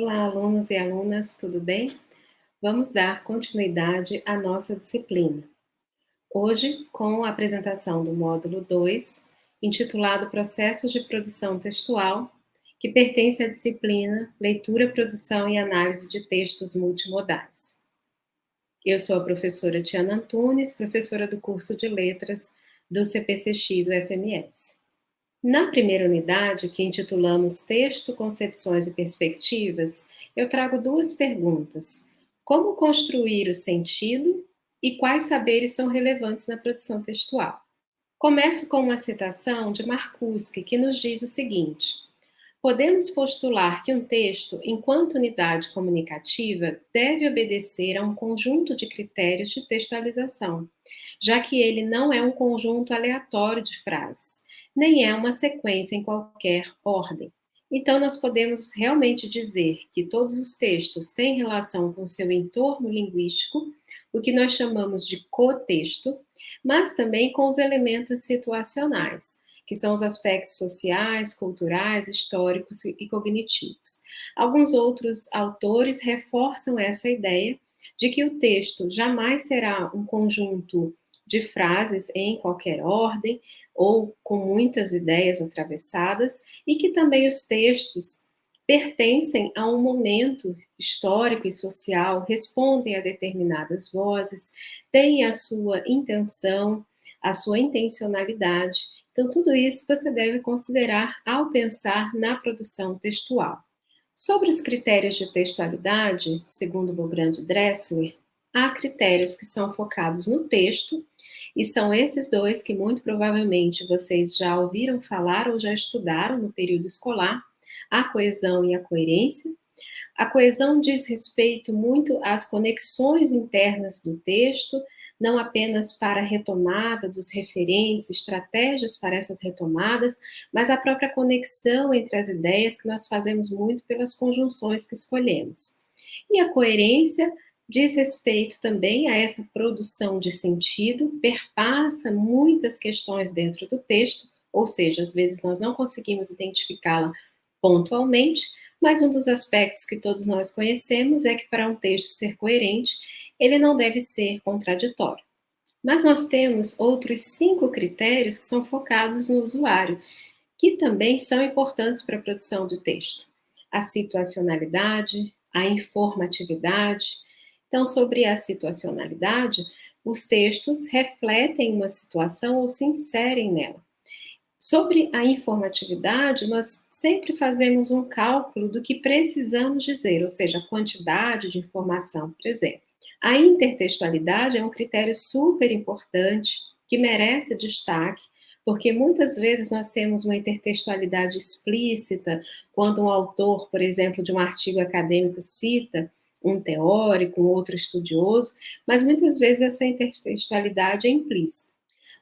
Olá, alunos e alunas, tudo bem? Vamos dar continuidade à nossa disciplina. Hoje, com a apresentação do módulo 2, intitulado Processos de Produção Textual, que pertence à disciplina Leitura, Produção e Análise de Textos Multimodais. Eu sou a professora Tiana Antunes, professora do curso de Letras do CPCX UFMS. Na primeira unidade, que intitulamos Texto, Concepções e Perspectivas, eu trago duas perguntas. Como construir o sentido e quais saberes são relevantes na produção textual? Começo com uma citação de Marcuski, que nos diz o seguinte, Podemos postular que um texto, enquanto unidade comunicativa, deve obedecer a um conjunto de critérios de textualização, já que ele não é um conjunto aleatório de frases, nem é uma sequência em qualquer ordem. Então, nós podemos realmente dizer que todos os textos têm relação com seu entorno linguístico, o que nós chamamos de cotexto, mas também com os elementos situacionais, que são os aspectos sociais, culturais, históricos e cognitivos. Alguns outros autores reforçam essa ideia de que o texto jamais será um conjunto de frases em qualquer ordem ou com muitas ideias atravessadas e que também os textos pertencem a um momento histórico e social, respondem a determinadas vozes, têm a sua intenção, a sua intencionalidade. Então, tudo isso você deve considerar ao pensar na produção textual. Sobre os critérios de textualidade, segundo Bogrand Dressler, há critérios que são focados no texto e são esses dois que muito provavelmente vocês já ouviram falar ou já estudaram no período escolar, a coesão e a coerência. A coesão diz respeito muito às conexões internas do texto, não apenas para a retomada dos referentes, estratégias para essas retomadas, mas a própria conexão entre as ideias que nós fazemos muito pelas conjunções que escolhemos. E a coerência diz respeito também a essa produção de sentido, perpassa muitas questões dentro do texto, ou seja, às vezes nós não conseguimos identificá-la pontualmente, mas um dos aspectos que todos nós conhecemos é que para um texto ser coerente, ele não deve ser contraditório. Mas nós temos outros cinco critérios que são focados no usuário, que também são importantes para a produção do texto. A situacionalidade, a informatividade, então, sobre a situacionalidade, os textos refletem uma situação ou se inserem nela. Sobre a informatividade, nós sempre fazemos um cálculo do que precisamos dizer, ou seja, a quantidade de informação, por exemplo. A intertextualidade é um critério super importante que merece destaque, porque muitas vezes nós temos uma intertextualidade explícita, quando um autor, por exemplo, de um artigo acadêmico cita um teórico, um outro estudioso, mas muitas vezes essa intertextualidade é implícita.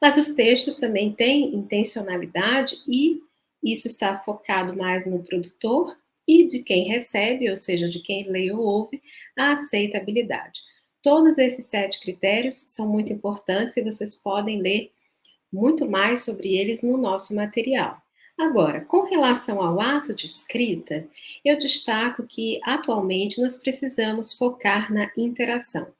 Mas os textos também têm intencionalidade e isso está focado mais no produtor e de quem recebe, ou seja, de quem lê ou ouve, a aceitabilidade. Todos esses sete critérios são muito importantes e vocês podem ler muito mais sobre eles no nosso material. Agora, com relação ao ato de escrita, eu destaco que atualmente nós precisamos focar na interação.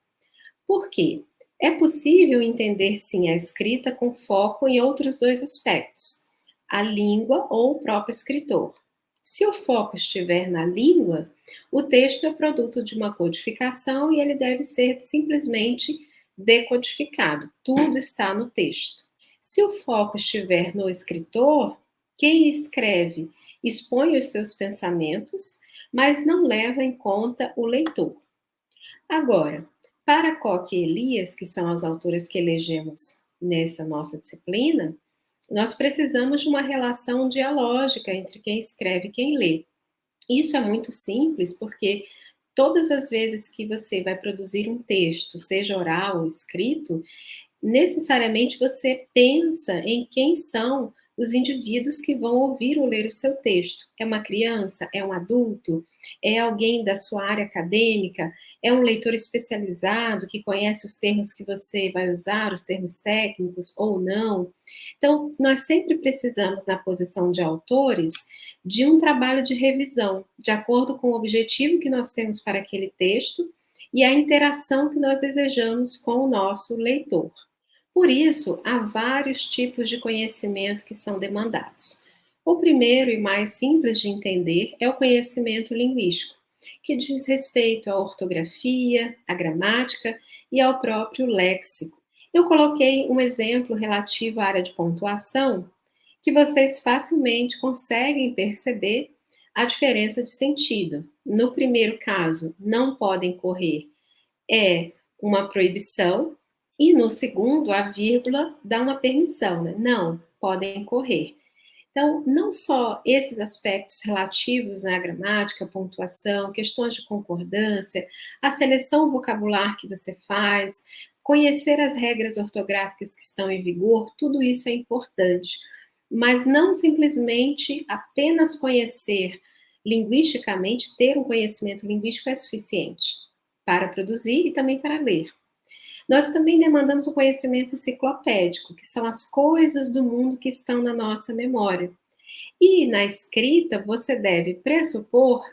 Por quê? É possível entender sim a escrita com foco em outros dois aspectos, a língua ou o próprio escritor. Se o foco estiver na língua, o texto é produto de uma codificação e ele deve ser simplesmente decodificado. Tudo está no texto. Se o foco estiver no escritor, quem escreve expõe os seus pensamentos, mas não leva em conta o leitor. Agora, para Coque e Elias, que são as autoras que elegemos nessa nossa disciplina, nós precisamos de uma relação dialógica entre quem escreve e quem lê. Isso é muito simples, porque todas as vezes que você vai produzir um texto, seja oral ou escrito, necessariamente você pensa em quem são os indivíduos que vão ouvir ou ler o seu texto. É uma criança? É um adulto? É alguém da sua área acadêmica? É um leitor especializado que conhece os termos que você vai usar, os termos técnicos ou não? Então, nós sempre precisamos, na posição de autores, de um trabalho de revisão, de acordo com o objetivo que nós temos para aquele texto e a interação que nós desejamos com o nosso leitor. Por isso, há vários tipos de conhecimento que são demandados. O primeiro e mais simples de entender é o conhecimento linguístico, que diz respeito à ortografia, à gramática e ao próprio léxico. Eu coloquei um exemplo relativo à área de pontuação, que vocês facilmente conseguem perceber a diferença de sentido. No primeiro caso, não podem correr é uma proibição, e no segundo, a vírgula dá uma permissão, né? Não, podem correr. Então, não só esses aspectos relativos à gramática, pontuação, questões de concordância, a seleção vocabular que você faz, conhecer as regras ortográficas que estão em vigor, tudo isso é importante. Mas não simplesmente apenas conhecer linguisticamente, ter um conhecimento linguístico é suficiente para produzir e também para ler. Nós também demandamos o conhecimento enciclopédico, que são as coisas do mundo que estão na nossa memória. E na escrita, você deve pressupor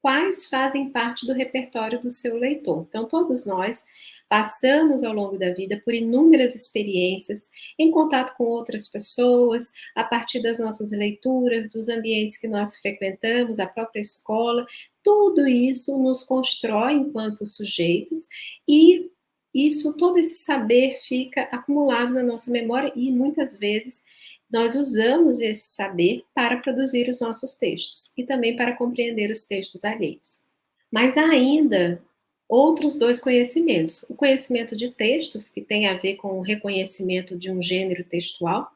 quais fazem parte do repertório do seu leitor. Então, todos nós passamos ao longo da vida por inúmeras experiências em contato com outras pessoas, a partir das nossas leituras, dos ambientes que nós frequentamos, a própria escola. Tudo isso nos constrói enquanto sujeitos e isso, todo esse saber fica acumulado na nossa memória e muitas vezes nós usamos esse saber para produzir os nossos textos e também para compreender os textos alheios. Mas há ainda outros dois conhecimentos. O conhecimento de textos, que tem a ver com o reconhecimento de um gênero textual.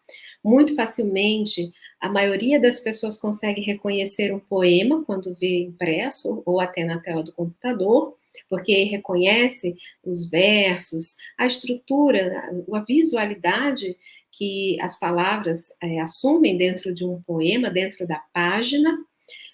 Muito facilmente, a maioria das pessoas consegue reconhecer um poema quando vê impresso ou até na tela do computador porque reconhece os versos, a estrutura, a visualidade que as palavras é, assumem dentro de um poema, dentro da página,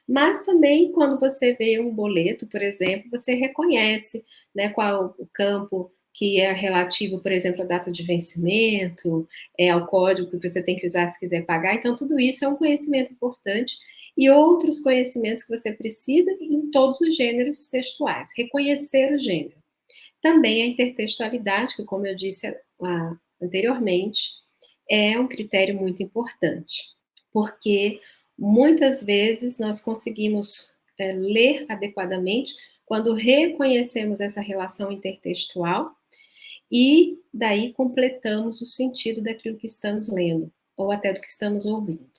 mas também quando você vê um boleto, por exemplo, você reconhece né, qual o campo que é relativo, por exemplo, à data de vencimento, é, ao código que você tem que usar se quiser pagar. Então, tudo isso é um conhecimento importante e outros conhecimentos que você precisa em todos os gêneros textuais. Reconhecer o gênero. Também a intertextualidade, que, como eu disse anteriormente, é um critério muito importante, porque muitas vezes nós conseguimos é, ler adequadamente quando reconhecemos essa relação intertextual e daí completamos o sentido daquilo que estamos lendo, ou até do que estamos ouvindo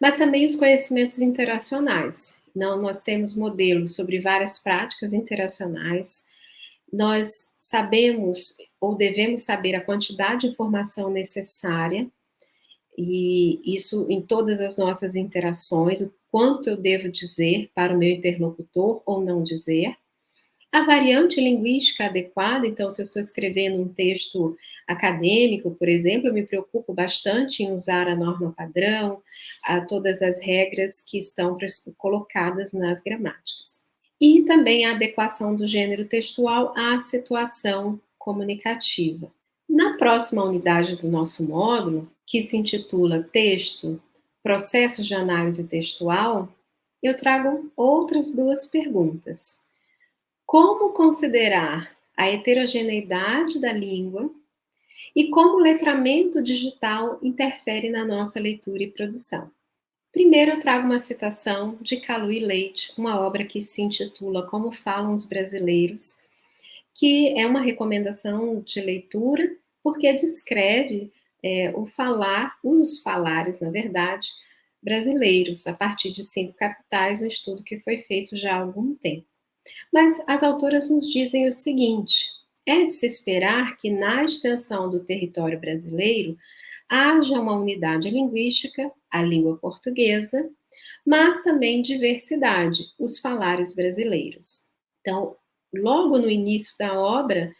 mas também os conhecimentos interacionais. Não, nós temos modelos sobre várias práticas interacionais, nós sabemos ou devemos saber a quantidade de informação necessária, e isso em todas as nossas interações, o quanto eu devo dizer para o meu interlocutor ou não dizer, a variante linguística adequada, então, se eu estou escrevendo um texto acadêmico, por exemplo, eu me preocupo bastante em usar a norma padrão, a todas as regras que estão colocadas nas gramáticas. E também a adequação do gênero textual à situação comunicativa. Na próxima unidade do nosso módulo, que se intitula Texto, Processos de Análise Textual, eu trago outras duas perguntas. Como considerar a heterogeneidade da língua e como o letramento digital interfere na nossa leitura e produção. Primeiro eu trago uma citação de Calui Leite, uma obra que se intitula Como Falam os Brasileiros, que é uma recomendação de leitura, porque descreve é, o falar, os falares, na verdade, brasileiros, a partir de cinco capitais, um estudo que foi feito já há algum tempo. Mas as autoras nos dizem o seguinte: é de se esperar que na extensão do território brasileiro haja uma unidade linguística, a língua portuguesa, mas também diversidade, os falares brasileiros. Então, logo no início da obra,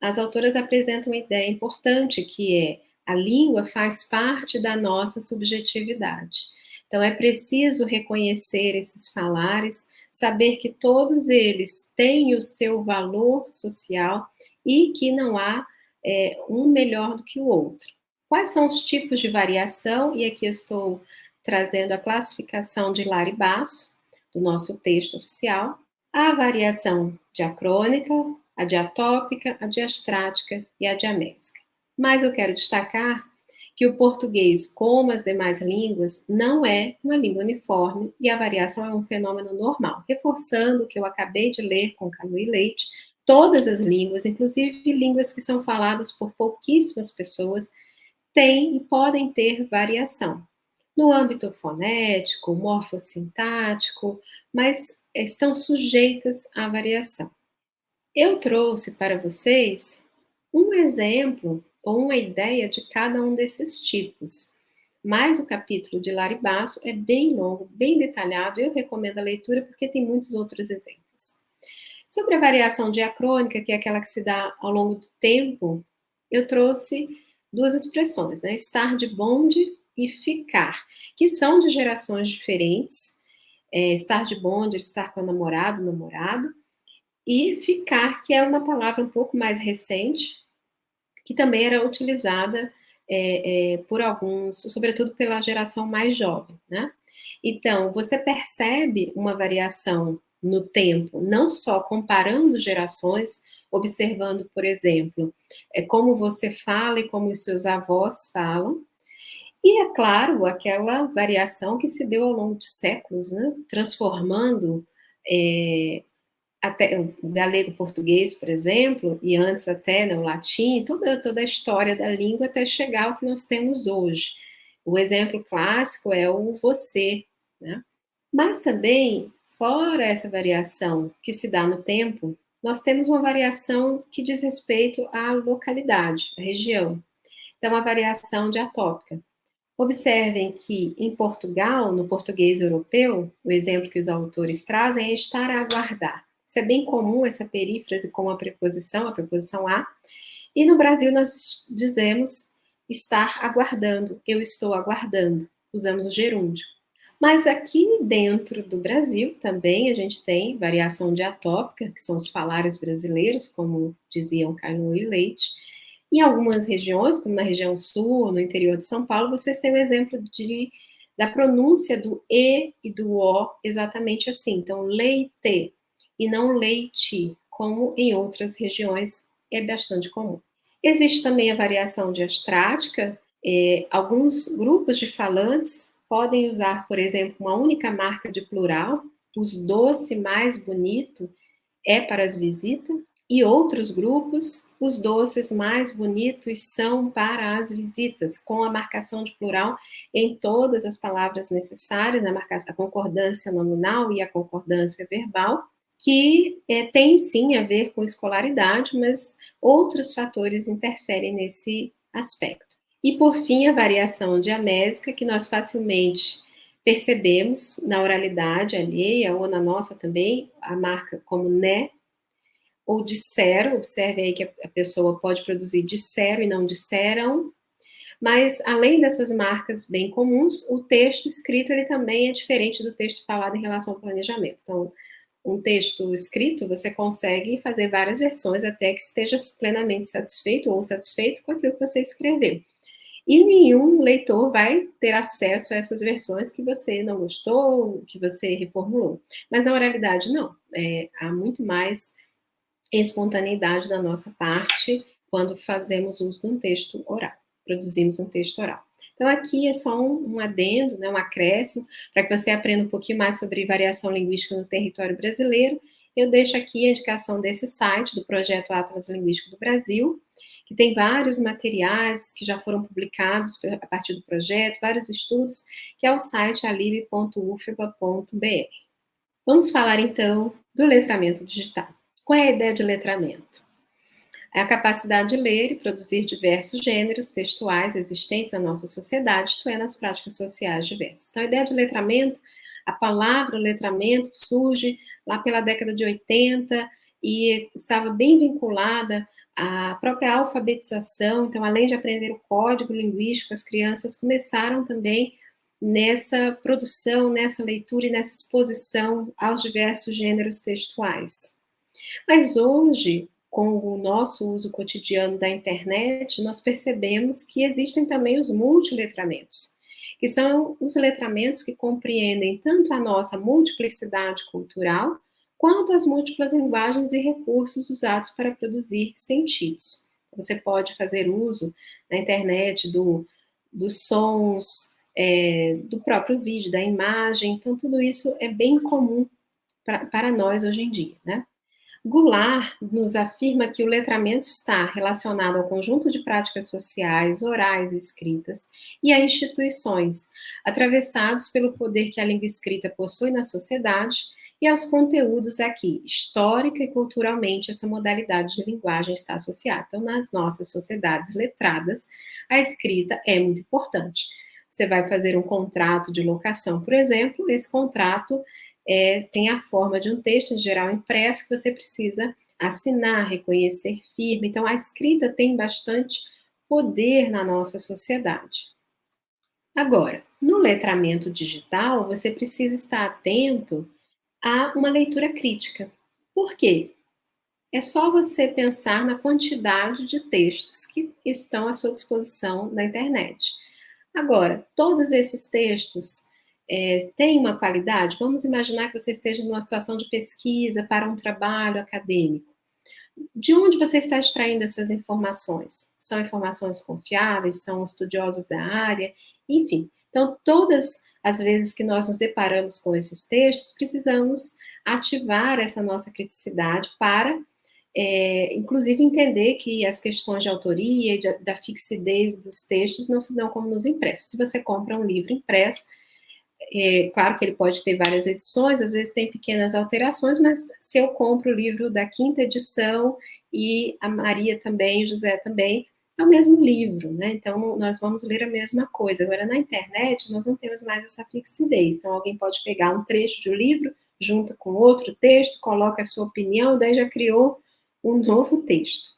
as autoras apresentam uma ideia importante que é A língua faz parte da nossa subjetividade. Então, é preciso reconhecer esses falares, saber que todos eles têm o seu valor social e que não há é, um melhor do que o outro. Quais são os tipos de variação? E aqui eu estou trazendo a classificação de Lari Basso, do nosso texto oficial. A variação diacrônica, a diatópica, a diastrática e a diamésica. Mas eu quero destacar que o português, como as demais línguas, não é uma língua uniforme e a variação é um fenômeno normal, reforçando o que eu acabei de ler com Canu e Leite, todas as línguas, inclusive línguas que são faladas por pouquíssimas pessoas, têm e podem ter variação. No âmbito fonético, morfossintático, mas estão sujeitas à variação. Eu trouxe para vocês um exemplo ou uma ideia de cada um desses tipos. Mas o capítulo de Laribasso é bem longo, bem detalhado, eu recomendo a leitura porque tem muitos outros exemplos. Sobre a variação diacrônica, que é aquela que se dá ao longo do tempo, eu trouxe duas expressões, né? Estar de bonde e ficar, que são de gerações diferentes. É, estar de bonde, estar com o namorado, namorado, e ficar, que é uma palavra um pouco mais recente, que também era utilizada é, é, por alguns, sobretudo pela geração mais jovem, né? Então, você percebe uma variação no tempo, não só comparando gerações, observando, por exemplo, é, como você fala e como os seus avós falam, e, é claro, aquela variação que se deu ao longo de séculos, né? transformando é, até o galego-português, por exemplo, e antes até né, o latim, toda, toda a história da língua até chegar ao que nós temos hoje. O exemplo clássico é o você, né? Mas também, fora essa variação que se dá no tempo, nós temos uma variação que diz respeito à localidade, à região. Então, a variação diatópica. Observem que em Portugal, no português europeu, o exemplo que os autores trazem é estar a aguardar. Isso é bem comum, essa perífrase com a preposição, a preposição a. E no Brasil nós dizemos estar aguardando, eu estou aguardando. Usamos o gerúndio. Mas aqui dentro do Brasil também a gente tem variação diatópica, que são os falares brasileiros, como diziam Caio e Leite. Em algumas regiões, como na região sul, no interior de São Paulo, vocês têm o um exemplo de, da pronúncia do E e do O exatamente assim. Então, leite, e não leite, como em outras regiões é bastante comum. Existe também a variação diastrática, é, alguns grupos de falantes podem usar, por exemplo, uma única marca de plural, os doce mais bonito é para as visitas, e outros grupos, os doces mais bonitos são para as visitas, com a marcação de plural em todas as palavras necessárias, a, marcação, a concordância nominal e a concordância verbal, que é, tem sim a ver com escolaridade, mas outros fatores interferem nesse aspecto. E por fim, a variação diamésica, que nós facilmente percebemos na oralidade alheia ou na nossa também, a marca como né, ou dissero, observe aí que a pessoa pode produzir dissero e não disseram, mas além dessas marcas bem comuns, o texto escrito ele também é diferente do texto falado em relação ao planejamento. Então, um texto escrito, você consegue fazer várias versões até que esteja plenamente satisfeito ou satisfeito com aquilo que você escreveu. E nenhum leitor vai ter acesso a essas versões que você não gostou, que você reformulou. Mas na oralidade, não. É, há muito mais espontaneidade da nossa parte quando fazemos uso de um texto oral, produzimos um texto oral. Então, aqui é só um, um adendo, né, um acréscimo, para que você aprenda um pouquinho mais sobre variação linguística no território brasileiro. Eu deixo aqui a indicação desse site, do Projeto Atlas Linguístico do Brasil, que tem vários materiais que já foram publicados a partir do projeto, vários estudos, que é o site alib.ufba.br. Vamos falar, então, do letramento digital. Qual é a ideia de letramento? É a capacidade de ler e produzir diversos gêneros textuais existentes na nossa sociedade, isto é, nas práticas sociais diversas. Então, a ideia de letramento, a palavra letramento surge lá pela década de 80 e estava bem vinculada a própria alfabetização, então, além de aprender o código linguístico, as crianças começaram também nessa produção, nessa leitura e nessa exposição aos diversos gêneros textuais. Mas hoje, com o nosso uso cotidiano da internet, nós percebemos que existem também os multiletramentos, que são os letramentos que compreendem tanto a nossa multiplicidade cultural, quanto as múltiplas linguagens e recursos usados para produzir sentidos. Você pode fazer uso na internet do, dos sons, é, do próprio vídeo, da imagem, então tudo isso é bem comum pra, para nós hoje em dia, né? Goulart nos afirma que o letramento está relacionado ao conjunto de práticas sociais, orais e escritas, e a instituições, atravessados pelo poder que a língua escrita possui na sociedade, e aos conteúdos aqui, histórica e culturalmente, essa modalidade de linguagem está associada. Então, nas nossas sociedades letradas, a escrita é muito importante. Você vai fazer um contrato de locação, por exemplo, esse contrato é, tem a forma de um texto, em geral, impresso, que você precisa assinar, reconhecer firme. Então, a escrita tem bastante poder na nossa sociedade. Agora, no letramento digital, você precisa estar atento a uma leitura crítica. Por quê? É só você pensar na quantidade de textos que estão à sua disposição na internet. Agora, todos esses textos é, têm uma qualidade? Vamos imaginar que você esteja numa situação de pesquisa para um trabalho acadêmico. De onde você está extraindo essas informações? São informações confiáveis? São estudiosos da área? Enfim, então todas as vezes que nós nos deparamos com esses textos, precisamos ativar essa nossa criticidade para é, inclusive entender que as questões de autoria e da fixidez dos textos não se dão como nos impressos. Se você compra um livro impresso, é, claro que ele pode ter várias edições, às vezes tem pequenas alterações, mas se eu compro o livro da quinta edição e a Maria também, o José também, é o mesmo livro, né? Então, nós vamos ler a mesma coisa. Agora, na internet, nós não temos mais essa fixidez. Então, alguém pode pegar um trecho de um livro, junta com outro texto, coloca a sua opinião, daí já criou um novo texto.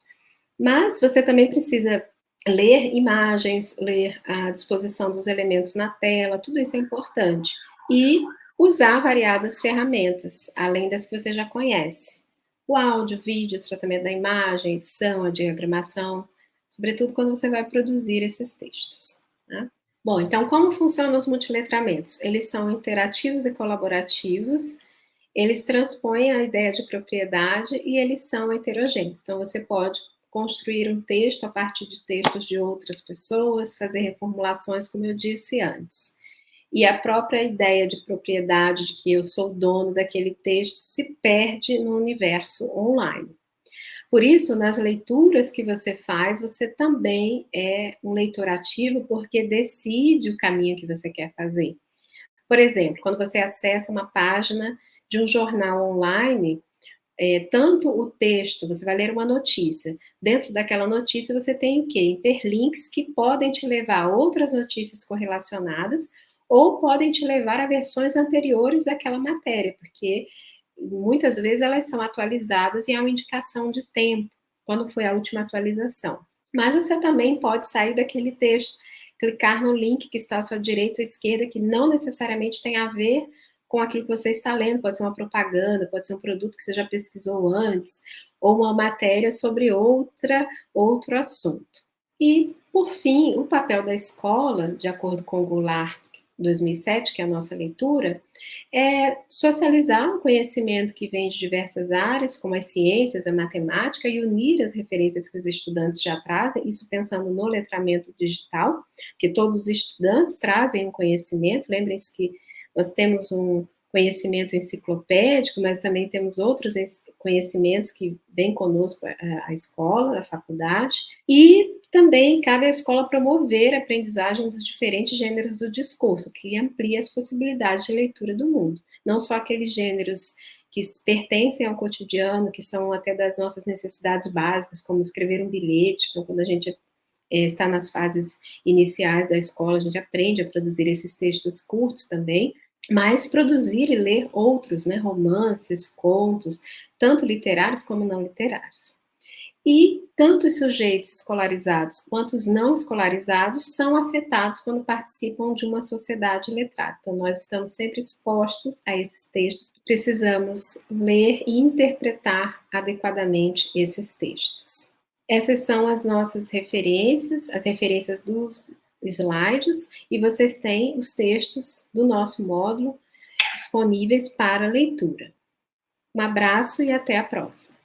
Mas você também precisa ler imagens, ler a disposição dos elementos na tela, tudo isso é importante. E usar variadas ferramentas, além das que você já conhece. O áudio, vídeo, tratamento da imagem, edição, a diagramação, sobretudo quando você vai produzir esses textos. Né? Bom, então como funcionam os multiletramentos? Eles são interativos e colaborativos, eles transpõem a ideia de propriedade e eles são heterogêneos. Então, você pode construir um texto a partir de textos de outras pessoas, fazer reformulações, como eu disse antes. E a própria ideia de propriedade, de que eu sou dono daquele texto, se perde no universo online. Por isso, nas leituras que você faz, você também é um leitor ativo, porque decide o caminho que você quer fazer. Por exemplo, quando você acessa uma página de um jornal online, é, tanto o texto, você vai ler uma notícia, dentro daquela notícia você tem o quê? Hiperlinks que podem te levar a outras notícias correlacionadas, ou podem te levar a versões anteriores daquela matéria, porque muitas vezes elas são atualizadas e há uma indicação de tempo, quando foi a última atualização. Mas você também pode sair daquele texto, clicar no link que está à sua direita ou esquerda, que não necessariamente tem a ver com aquilo que você está lendo, pode ser uma propaganda, pode ser um produto que você já pesquisou antes, ou uma matéria sobre outra, outro assunto. E, por fim, o papel da escola, de acordo com o Goulart 2007, que é a nossa leitura, é socializar o conhecimento que vem de diversas áreas, como as ciências, a matemática, e unir as referências que os estudantes já trazem, isso pensando no letramento digital, que todos os estudantes trazem um conhecimento, lembrem-se que nós temos um conhecimento enciclopédico, mas também temos outros conhecimentos que vêm conosco a, escola, a faculdade, e também cabe à escola promover a aprendizagem dos diferentes gêneros do discurso, que amplia as possibilidades de leitura do mundo, não só aqueles gêneros que pertencem ao cotidiano, que são até das nossas necessidades básicas, como escrever um bilhete, então quando a gente é, está nas fases iniciais da escola, a gente aprende a produzir esses textos curtos também, mas produzir e ler outros, né, romances, contos, tanto literários como não literários. e tanto os sujeitos escolarizados quanto os não escolarizados são afetados quando participam de uma sociedade letrada. Então, nós estamos sempre expostos a esses textos, precisamos ler e interpretar adequadamente esses textos. Essas são as nossas referências, as referências dos slides, e vocês têm os textos do nosso módulo disponíveis para leitura. Um abraço e até a próxima.